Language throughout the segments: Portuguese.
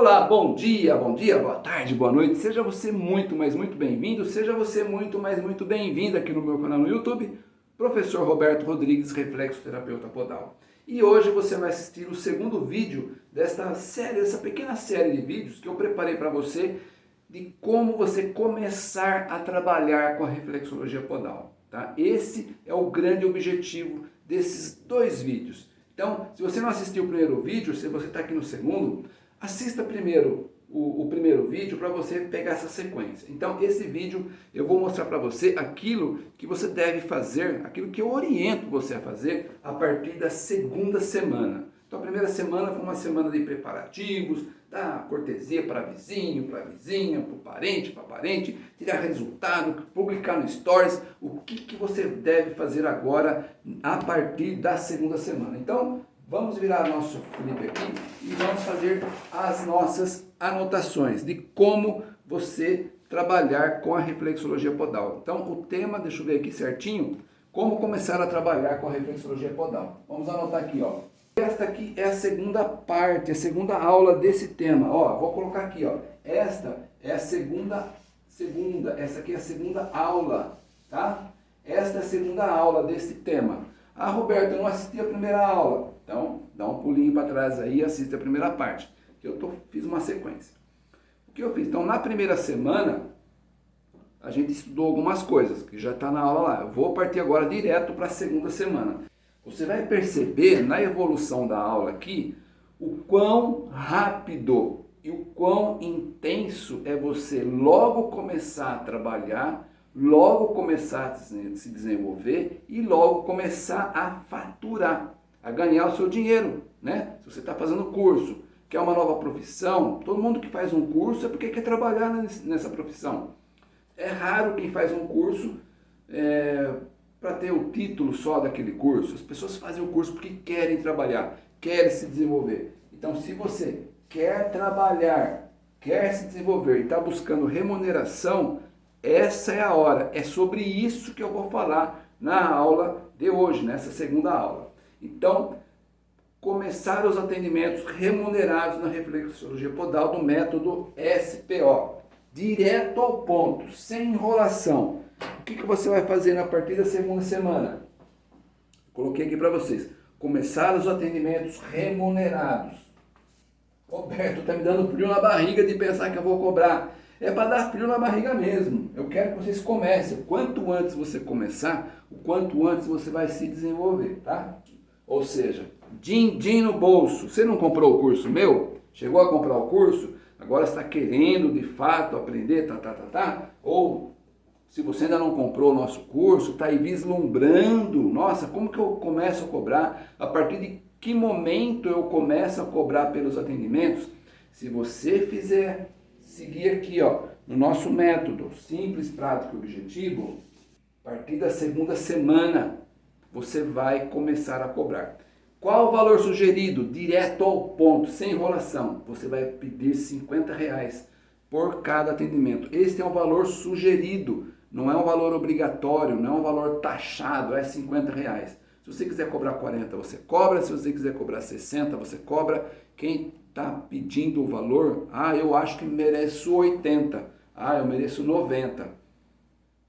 Olá, bom dia, bom dia, boa tarde, boa noite. Seja você muito, mas muito bem-vindo. Seja você muito, mas muito bem-vindo aqui no meu canal no YouTube, Professor Roberto Rodrigues, Reflexoterapeuta Podal. E hoje você vai assistir o segundo vídeo desta série, essa pequena série de vídeos que eu preparei para você de como você começar a trabalhar com a reflexologia podal. Tá? Esse é o grande objetivo desses dois vídeos. Então, se você não assistiu o primeiro vídeo, se você está aqui no segundo, assista primeiro o, o primeiro vídeo para você pegar essa sequência. Então, esse vídeo eu vou mostrar para você aquilo que você deve fazer, aquilo que eu oriento você a fazer a partir da segunda semana. Então, a primeira semana foi uma semana de preparativos, dar cortesia para vizinho, para vizinha, para parente, para parente, tirar resultado, publicar no Stories, o que, que você deve fazer agora a partir da segunda semana. Então, vamos virar nosso flip aqui e vamos fazer as nossas anotações de como você trabalhar com a reflexologia podal. Então, o tema, deixa eu ver aqui certinho, como começar a trabalhar com a reflexologia podal. Vamos anotar aqui, ó. Esta aqui é a segunda parte, a segunda aula desse tema. Ó, vou colocar aqui, ó. Esta é a segunda, segunda, essa aqui é a segunda aula, tá? Esta é a segunda aula desse tema. Ah, Roberto, eu não assisti a primeira aula. Então, dá um pulinho para trás aí e assiste a primeira parte, que eu tô, fiz uma sequência. O que eu fiz? Então, na primeira semana, a gente estudou algumas coisas, que já está na aula lá. Eu vou partir agora direto para a segunda semana. Você vai perceber na evolução da aula aqui o quão rápido e o quão intenso é você logo começar a trabalhar, logo começar a se desenvolver e logo começar a faturar, a ganhar o seu dinheiro, né? Se você está fazendo curso, quer uma nova profissão, todo mundo que faz um curso é porque quer trabalhar nessa profissão. É raro quem faz um curso é, para ter o título só daquele curso. As pessoas fazem o curso porque querem trabalhar, querem se desenvolver. Então, se você quer trabalhar, quer se desenvolver e está buscando remuneração, essa é a hora. É sobre isso que eu vou falar na aula de hoje, nessa segunda aula. Então, começar os atendimentos remunerados na reflexologia podal do método SPO. Direto ao ponto, sem enrolação o que, que você vai fazer a partir da segunda semana? Coloquei aqui para vocês. Começar os atendimentos remunerados. Roberto, está me dando frio na barriga de pensar que eu vou cobrar. É para dar frio na barriga mesmo. Eu quero que vocês comecem. Quanto antes você começar, o quanto antes você vai se desenvolver, tá? Ou seja, din-din no bolso. Você não comprou o curso meu? Chegou a comprar o curso? Agora está querendo de fato aprender, tá, tá, tá, tá? Ou se você ainda não comprou o nosso curso, está aí vislumbrando, nossa, como que eu começo a cobrar? A partir de que momento eu começo a cobrar pelos atendimentos? Se você fizer, seguir aqui ó, no nosso método simples, prático e objetivo, a partir da segunda semana você vai começar a cobrar. Qual o valor sugerido? Direto ao ponto, sem enrolação. Você vai pedir 50 reais por cada atendimento. Este é o valor sugerido não é um valor obrigatório, não é um valor taxado, é 50 reais. Se você quiser cobrar 40, você cobra. Se você quiser cobrar 60, você cobra. Quem está pedindo o valor, ah, eu acho que mereço 80. Ah, eu mereço 90.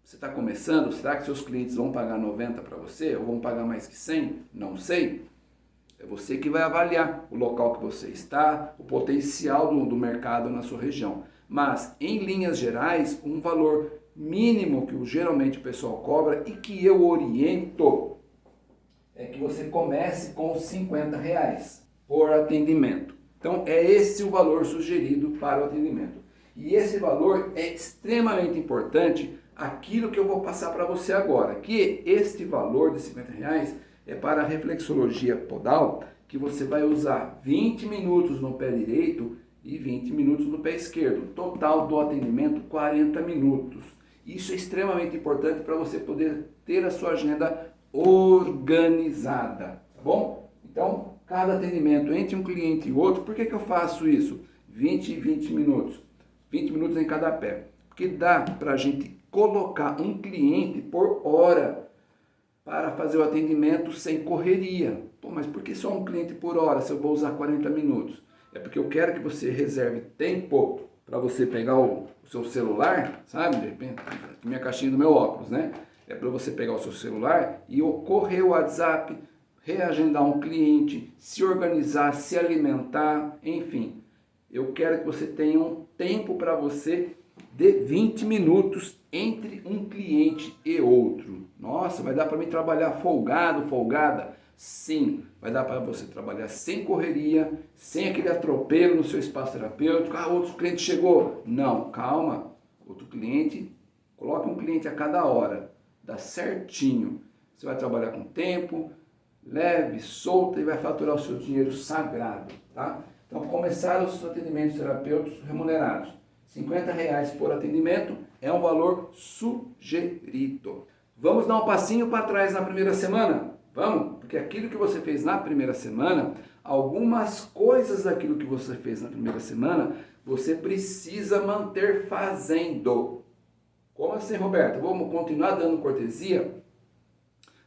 Você está começando? Será que seus clientes vão pagar 90 para você? Ou vão pagar mais que 100? Não sei. É você que vai avaliar o local que você está, o potencial do, do mercado na sua região. Mas, em linhas gerais, um valor mínimo que geralmente o pessoal cobra e que eu oriento é que você comece com 50 reais por atendimento. Então é esse o valor sugerido para o atendimento. E esse valor é extremamente importante aquilo que eu vou passar para você agora, que este valor de 50 reais é para a reflexologia podal, que você vai usar 20 minutos no pé direito e 20 minutos no pé esquerdo. Total do atendimento 40 minutos. Isso é extremamente importante para você poder ter a sua agenda organizada, tá bom? Então, cada atendimento entre um cliente e outro, por que, que eu faço isso? 20 e 20 minutos, 20 minutos em cada pé, porque dá para a gente colocar um cliente por hora para fazer o atendimento sem correria. Pô, mas por que só um cliente por hora se eu vou usar 40 minutos? É porque eu quero que você reserve tempo para você pegar o, o, seu celular, sabe? De repente, minha caixinha do meu óculos, né? É para você pegar o seu celular e correr o WhatsApp, reagendar um cliente, se organizar, se alimentar, enfim. Eu quero que você tenha um tempo para você de 20 minutos entre um cliente e outro. Nossa, vai dar para mim trabalhar folgado, folgada? Sim, vai dar para você trabalhar sem correria, sem aquele atropelo no seu espaço terapêutico. Ah, outro cliente chegou. Não, calma. Outro cliente, coloque um cliente a cada hora. Dá certinho. Você vai trabalhar com tempo, leve, solta e vai faturar o seu dinheiro sagrado, tá? Então, começar os atendimentos terapêuticos remunerados. 50 reais por atendimento é um valor sugerido. Vamos dar um passinho para trás na primeira semana? Vamos? Porque aquilo que você fez na primeira semana, algumas coisas daquilo que você fez na primeira semana, você precisa manter fazendo. Como assim, Roberto? Vamos continuar dando cortesia?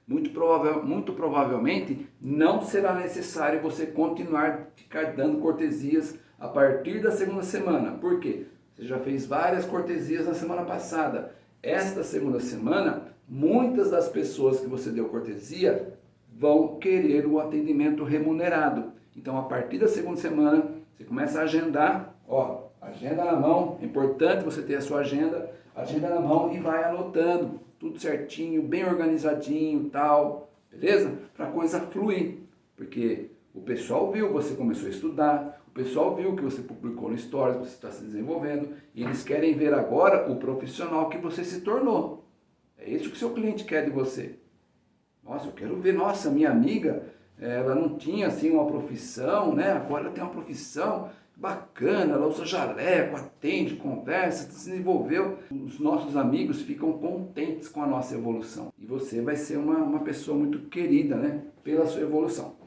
Muito, provável, muito provavelmente não será necessário você continuar ficar dando cortesias a partir da segunda semana. Por quê? Você já fez várias cortesias na semana passada. Esta segunda semana, muitas das pessoas que você deu cortesia vão querer o atendimento remunerado. Então, a partir da segunda semana, você começa a agendar, ó, agenda na mão, é importante você ter a sua agenda, agenda na mão e vai anotando tudo certinho, bem organizadinho, tal, beleza? Para a coisa fluir, porque o pessoal viu, você começou a estudar, pessoal viu que você publicou no Stories, você está se desenvolvendo, e eles querem ver agora o profissional que você se tornou. É isso que o seu cliente quer de você. Nossa, eu quero ver, nossa, minha amiga, ela não tinha assim uma profissão, né? Agora ela tem uma profissão bacana, ela usa jaleco, atende, conversa, se desenvolveu. Os nossos amigos ficam contentes com a nossa evolução. E você vai ser uma, uma pessoa muito querida, né? Pela sua evolução.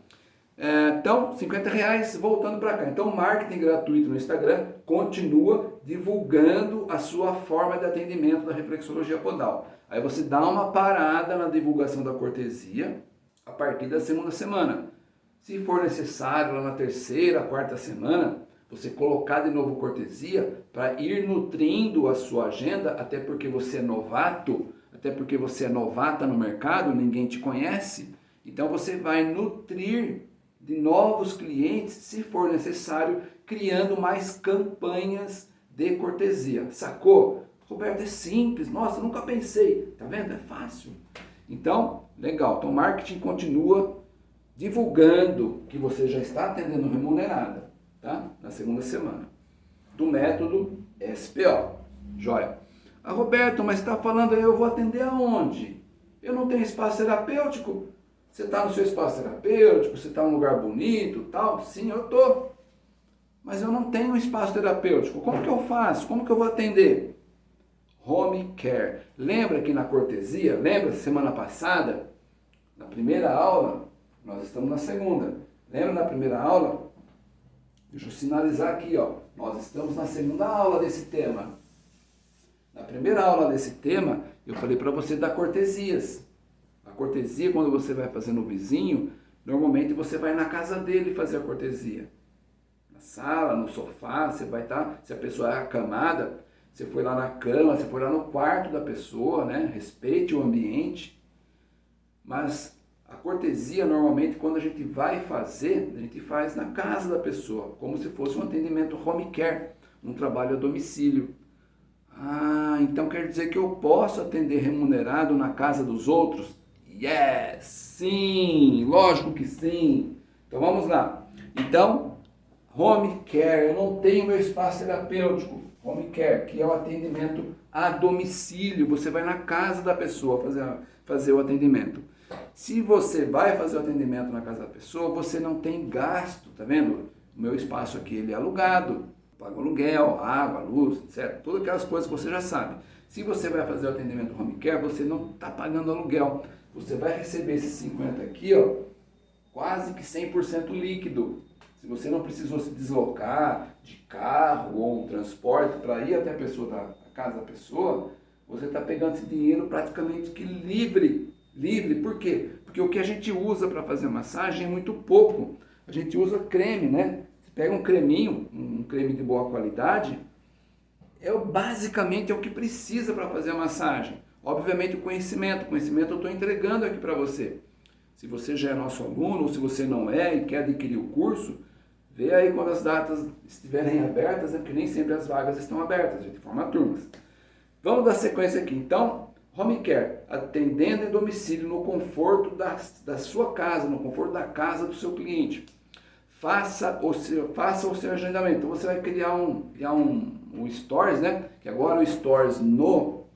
É, então, 50 reais, voltando para cá. Então, marketing gratuito no Instagram continua divulgando a sua forma de atendimento da reflexologia podal. Aí você dá uma parada na divulgação da cortesia a partir da segunda semana. Se for necessário, lá na terceira, quarta semana, você colocar de novo cortesia para ir nutrindo a sua agenda, até porque você é novato, até porque você é novata no mercado, ninguém te conhece. Então você vai nutrir de novos clientes, se for necessário, criando mais campanhas de cortesia. Sacou? Roberto, é simples. Nossa, nunca pensei. Tá vendo? É fácil. Então, legal. Então, marketing continua divulgando que você já está atendendo remunerada, tá? Na segunda semana. Do método SPO. Joia. Ah, Roberto, mas está falando aí, eu vou atender aonde? Eu não tenho espaço terapêutico? Você está no seu espaço terapêutico, você está num lugar bonito, tal? Sim, eu estou. Mas eu não tenho um espaço terapêutico. Como que eu faço? Como que eu vou atender? Home care. Lembra que na cortesia, lembra semana passada, na primeira aula, nós estamos na segunda. Lembra na primeira aula? Deixa eu sinalizar aqui, ó. Nós estamos na segunda aula desse tema. Na primeira aula desse tema, eu falei para você dar cortesias cortesia, quando você vai fazer no vizinho, normalmente você vai na casa dele fazer a cortesia. Na sala, no sofá, você vai estar, tá, se a pessoa é acamada, você foi lá na cama, você foi lá no quarto da pessoa, né? Respeite o ambiente. Mas a cortesia, normalmente, quando a gente vai fazer, a gente faz na casa da pessoa, como se fosse um atendimento home care, um trabalho a domicílio. Ah, então quer dizer que eu posso atender remunerado na casa dos outros? Yes! Sim! Lógico que sim! Então vamos lá. Então, home care, eu não tenho meu espaço terapêutico. Home care, que é o atendimento a domicílio. Você vai na casa da pessoa fazer, fazer o atendimento. Se você vai fazer o atendimento na casa da pessoa, você não tem gasto, tá vendo? O meu espaço aqui ele é alugado, pago aluguel, água, luz, etc. Todas aquelas coisas que você já sabe. Se você vai fazer o atendimento home care, você não está pagando aluguel você vai receber esses 50 aqui, ó, quase que 100% líquido. Se você não precisou se deslocar de carro ou um transporte para ir até a pessoa da a casa da pessoa, você está pegando esse dinheiro praticamente que livre. Livre, por quê? Porque o que a gente usa para fazer massagem é muito pouco. A gente usa creme, né? Você pega um creminho, um creme de boa qualidade, é basicamente é o que precisa para fazer a massagem. Obviamente o conhecimento, o conhecimento eu estou entregando aqui para você. Se você já é nosso aluno ou se você não é e quer adquirir o curso, vê aí quando as datas estiverem abertas, né? porque nem sempre as vagas estão abertas, a gente forma turmas. Vamos dar sequência aqui. Então, home care, atendendo em domicílio no conforto da, da sua casa, no conforto da casa do seu cliente. Faça o seu, faça o seu agendamento. Então você vai criar um, criar um, um Stories, né? Que agora o Stories no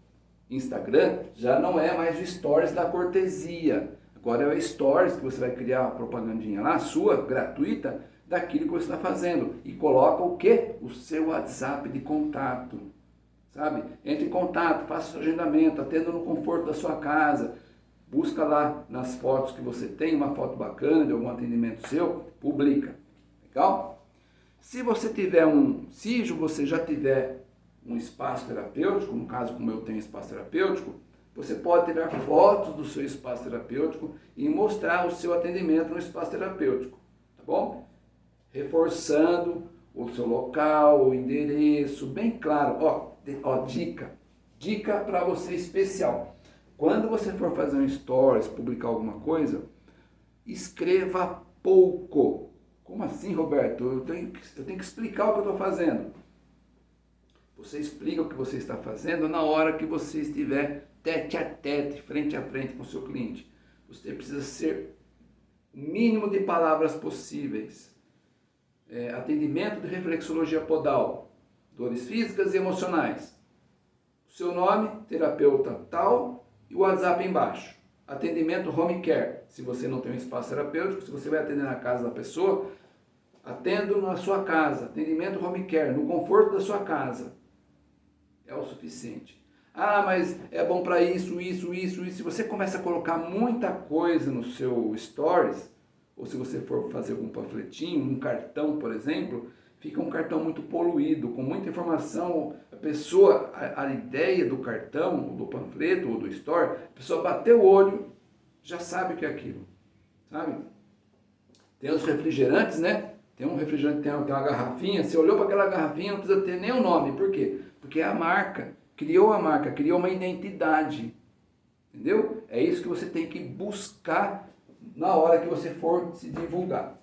Instagram já não é mais o Stories da cortesia. Agora é o Stories que você vai criar a propagandinha lá, sua, gratuita, daquilo que você está fazendo. E coloca o quê? O seu WhatsApp de contato. Sabe? Entre em contato, faça seu agendamento, atenda no conforto da sua casa. Busca lá nas fotos que você tem, uma foto bacana de algum atendimento seu, publica. Legal? Se você tiver um, se você já tiver um espaço terapêutico, no caso como eu tenho espaço terapêutico, você pode tirar fotos do seu espaço terapêutico e mostrar o seu atendimento no espaço terapêutico, tá bom? Reforçando o seu local, o endereço, bem claro. Ó, ó dica, dica para você especial. Quando você for fazer um stories, publicar alguma coisa, escreva pouco. Como assim, Roberto? Eu tenho, eu tenho que explicar o que eu estou fazendo. Você explica o que você está fazendo na hora que você estiver tete a tete, frente a frente com o seu cliente. Você precisa ser o mínimo de palavras possíveis. É, atendimento de reflexologia podal, dores físicas e emocionais. Seu nome, terapeuta tal, e o WhatsApp embaixo. Atendimento home care, se você não tem um espaço terapêutico, se você vai atender na casa da pessoa, atendo na sua casa. Atendimento home care, no conforto da sua casa. É o suficiente. Ah, mas é bom para isso, isso, isso, isso. Se você começa a colocar muita coisa no seu stories, ou se você for fazer algum panfletinho, um cartão, por exemplo, fica um cartão muito poluído, com muita informação. A pessoa, a, a ideia do cartão, do panfleto ou do store, a pessoa bateu o olho, já sabe o que é aquilo, sabe? Tem os refrigerantes, né? Tem um refrigerante, tem uma, tem uma garrafinha, você olhou para aquela garrafinha, não precisa ter nem o nome. Por quê? Porque é a marca. Criou a marca, criou uma identidade. Entendeu? É isso que você tem que buscar na hora que você for se divulgar.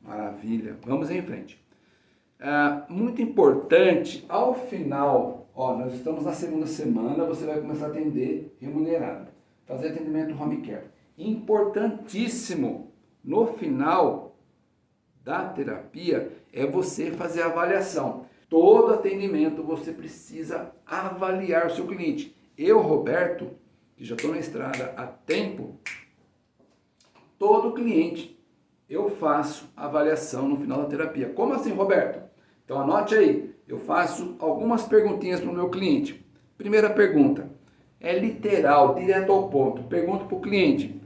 Maravilha. Vamos em frente. É, muito importante, ao final, ó, nós estamos na segunda semana, você vai começar a atender remunerado. Fazer atendimento home care. Importantíssimo, no final da terapia, é você fazer a avaliação. Todo atendimento você precisa avaliar o seu cliente. Eu, Roberto, que já estou na estrada há tempo, todo cliente eu faço avaliação no final da terapia. Como assim, Roberto? Então anote aí, eu faço algumas perguntinhas para o meu cliente. Primeira pergunta, é literal, direto ao ponto. Pergunto para o cliente,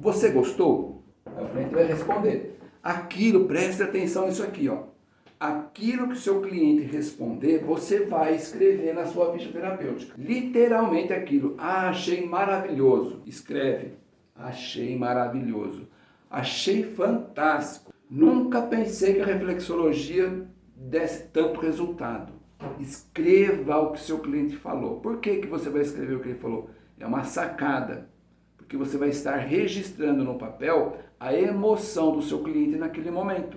você gostou? Aí o cliente vai responder. Aquilo, preste atenção nisso aqui, ó aquilo que o seu cliente responder, você vai escrever na sua ficha terapêutica. Literalmente aquilo. Ah, achei maravilhoso. Escreve. Achei maravilhoso. Achei fantástico. Nunca pensei que a reflexologia desse tanto resultado. Escreva o que seu cliente falou. Por que, que você vai escrever o que ele falou? É uma sacada. Porque você vai estar registrando no papel a emoção do seu cliente naquele momento.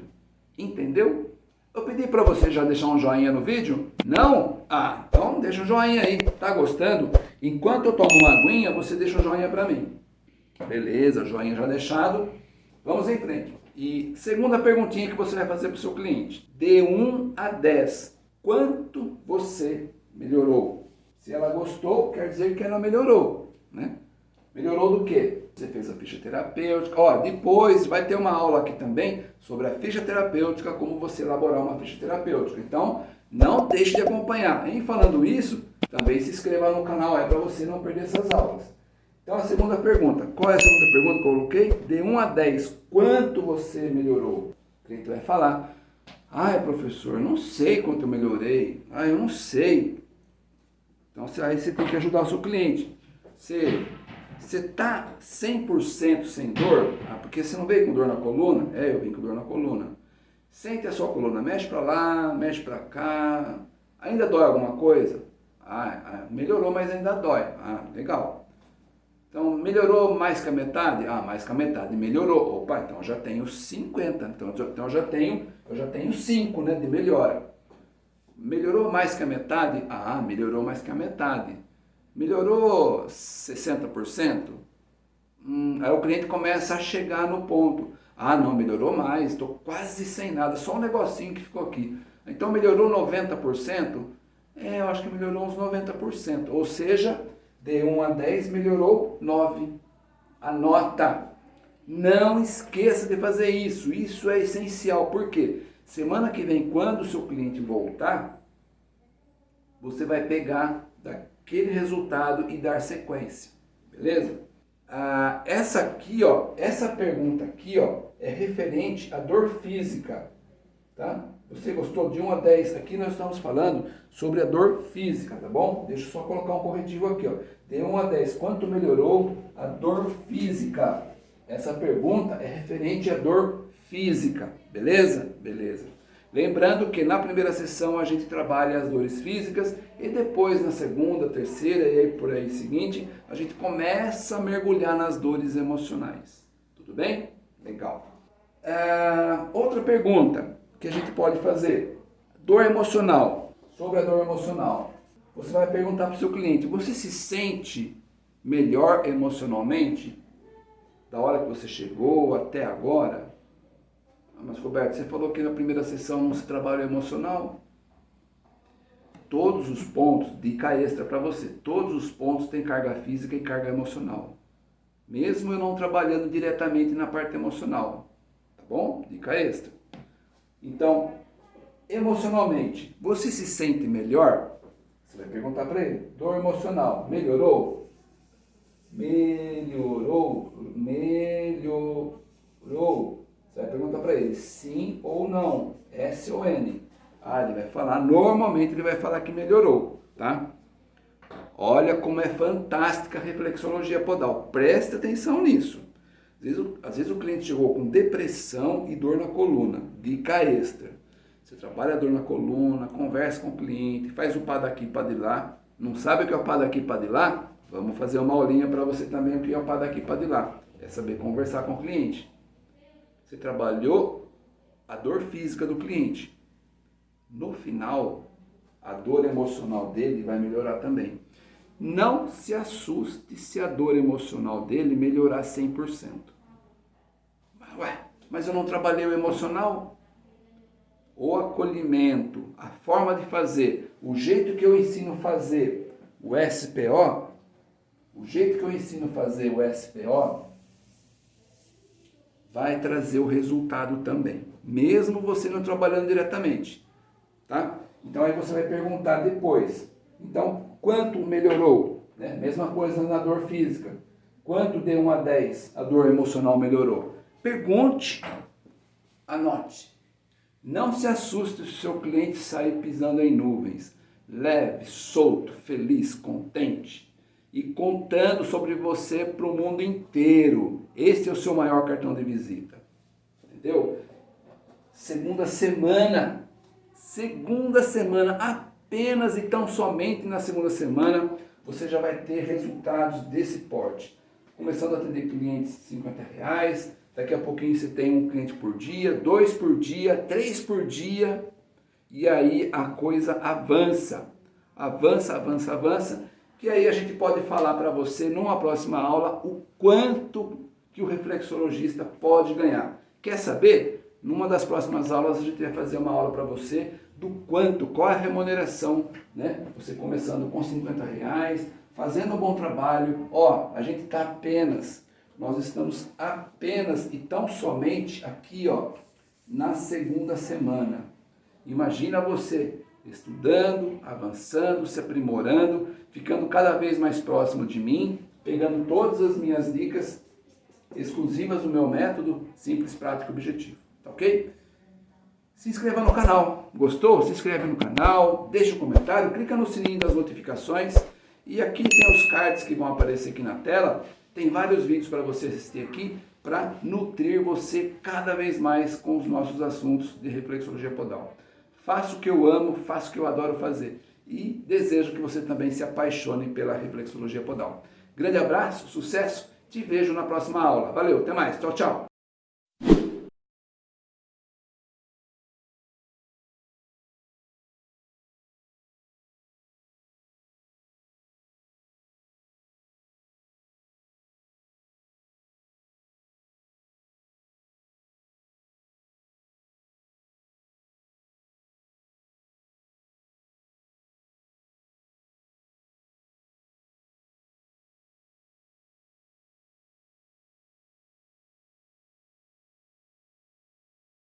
Entendeu? Eu pedi para você já deixar um joinha no vídeo? Não? Ah, então deixa um joinha aí. Tá gostando? Enquanto eu tomo uma aguinha, você deixa um joinha para mim. Beleza, joinha já deixado. Vamos em frente. E segunda perguntinha que você vai fazer para o seu cliente. De 1 a 10, quanto você melhorou? Se ela gostou, quer dizer que ela melhorou, né? Melhorou do quê? Você fez a ficha terapêutica. Ó, depois vai ter uma aula aqui também sobre a ficha terapêutica, como você elaborar uma ficha terapêutica. Então, não deixe de acompanhar. Em falando isso, também se inscreva no canal aí para você não perder essas aulas. Então, a segunda pergunta. Qual é a segunda pergunta que eu coloquei? De 1 a 10, quanto você melhorou? O cliente vai falar, ai professor, não sei quanto eu melhorei. Ah, eu não sei. Então, aí você tem que ajudar o seu cliente. Você você está 100% sem dor? Ah, porque você não veio com dor na coluna? É, eu vim com dor na coluna. Sente a sua coluna, mexe para lá, mexe para cá. Ainda dói alguma coisa? Ah, ah, melhorou, mas ainda dói. Ah, legal. Então, melhorou mais que a metade? Ah, mais que a metade. Melhorou. Opa, então eu já tenho 50. Então, então eu já tenho, eu já tenho 5 né, de melhora. Melhorou mais que a metade? Ah, melhorou mais que a metade. Melhorou 60%? Hum, aí o cliente começa a chegar no ponto. Ah, não, melhorou mais, estou quase sem nada, só um negocinho que ficou aqui. Então melhorou 90%? É, eu acho que melhorou uns 90%. Ou seja, de 1 a 10 melhorou 9. Anota. Não esqueça de fazer isso. Isso é essencial. Por quê? Semana que vem, quando o seu cliente voltar, você vai pegar daquele resultado e dar sequência. Beleza? Ah, essa aqui, ó, essa pergunta aqui, ó, é referente à dor física, tá? Você gostou de 1 a 10? Aqui nós estamos falando sobre a dor física, tá bom? Deixa eu só colocar um corretivo aqui, ó. De 1 a 10, quanto melhorou a dor física? Essa pergunta é referente à dor física, beleza? Beleza. Lembrando que na primeira sessão a gente trabalha as dores físicas e depois na segunda, terceira e aí por aí seguinte, a gente começa a mergulhar nas dores emocionais. Tudo bem? Legal. É, outra pergunta que a gente pode fazer. Dor emocional. Sobre a dor emocional. Você vai perguntar para o seu cliente, você se sente melhor emocionalmente da hora que você chegou até agora? Mas Roberto, você falou que na primeira sessão não se trabalha emocional. Todos os pontos, dica extra para você, todos os pontos têm carga física e carga emocional. Mesmo eu não trabalhando diretamente na parte emocional. Tá bom? Dica extra. Então, emocionalmente, você se sente melhor? Você vai perguntar para ele. Dor emocional, melhorou? Melhorou? Melhorou? Você vai perguntar para ele sim ou não, S ou N. Ah, ele vai falar, normalmente ele vai falar que melhorou, tá? Olha como é fantástica a reflexologia podal. Presta atenção nisso. Às vezes, às vezes o cliente chegou com depressão e dor na coluna, dica extra. Você trabalha a dor na coluna, conversa com o cliente, faz o pá daqui, pá de lá. Não sabe o que é o pá daqui, pá de lá? Vamos fazer uma aulinha para você também o que é o pá daqui, pá de lá. É saber conversar com o cliente. Você trabalhou a dor física do cliente. No final, a dor emocional dele vai melhorar também. Não se assuste se a dor emocional dele melhorar 100%. Ué, mas eu não trabalhei o emocional? O acolhimento, a forma de fazer, o jeito que eu ensino fazer o SPO, o jeito que eu ensino fazer o SPO, vai trazer o resultado também, mesmo você não trabalhando diretamente, tá? Então aí você vai perguntar depois, então quanto melhorou? Né? Mesma coisa na dor física, quanto de 1 a 10 a dor emocional melhorou? Pergunte, anote. Não se assuste se seu cliente sair pisando em nuvens, leve, solto, feliz, contente e contando sobre você para o mundo inteiro. Esse é o seu maior cartão de visita. Entendeu? Segunda semana, segunda semana, apenas e tão somente na segunda semana, você já vai ter resultados desse porte. Começando a atender clientes de 50 reais, daqui a pouquinho você tem um cliente por dia, dois por dia, três por dia, e aí a coisa avança, avança, avança, avança, que aí a gente pode falar para você numa próxima aula o quanto que o reflexologista pode ganhar. Quer saber? Numa das próximas aulas a gente vai fazer uma aula para você do quanto, qual é a remuneração, né? Você começando com 50 reais, fazendo um bom trabalho, ó, a gente está apenas, nós estamos apenas e tão somente aqui, ó, na segunda semana. Imagina você estudando, avançando, se aprimorando, ficando cada vez mais próximo de mim, pegando todas as minhas dicas exclusivas do meu método Simples, Prático e Objetivo, tá ok? Se inscreva no canal, gostou? Se inscreve no canal, deixa um comentário, clica no sininho das notificações e aqui tem os cards que vão aparecer aqui na tela, tem vários vídeos para você assistir aqui para nutrir você cada vez mais com os nossos assuntos de reflexologia podal. Faça o que eu amo, faça o que eu adoro fazer e desejo que você também se apaixone pela reflexologia podal. Grande abraço, sucesso, te vejo na próxima aula. Valeu, até mais, tchau, tchau.